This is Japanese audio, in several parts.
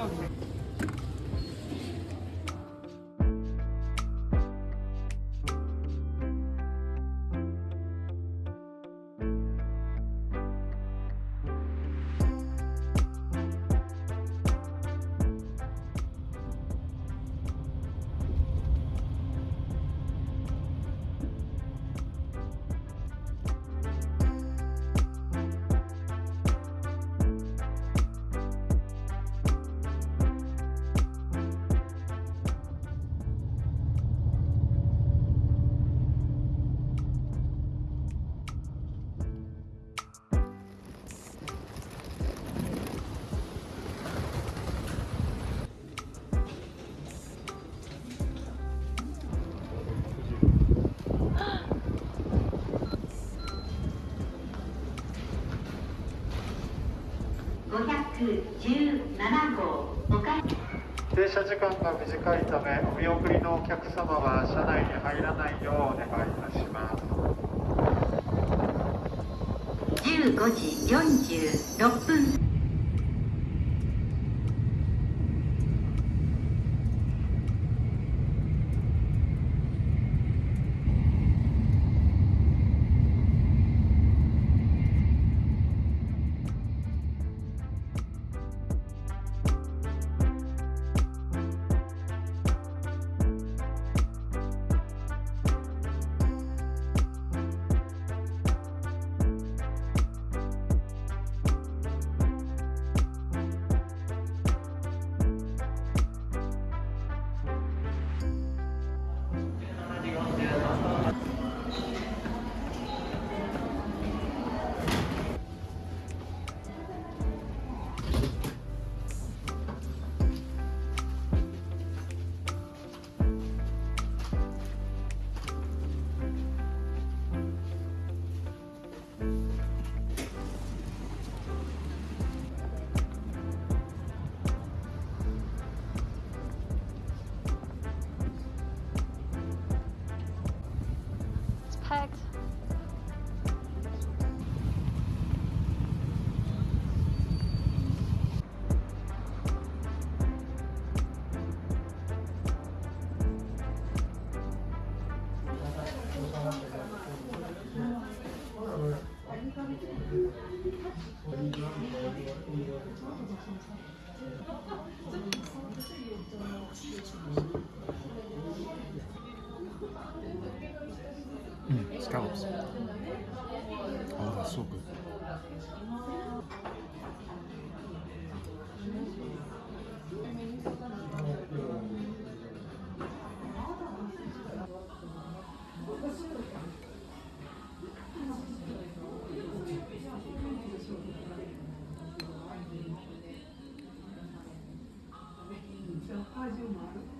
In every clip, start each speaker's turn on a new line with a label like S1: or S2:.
S1: Okay.
S2: 17号
S3: 停車時間が短いためお見送りのお客様は車内に入らないようお願いいたします。
S2: 15時46分。
S1: Mm, scallops. Oh, that's so good. Mm.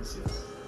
S1: vacancies.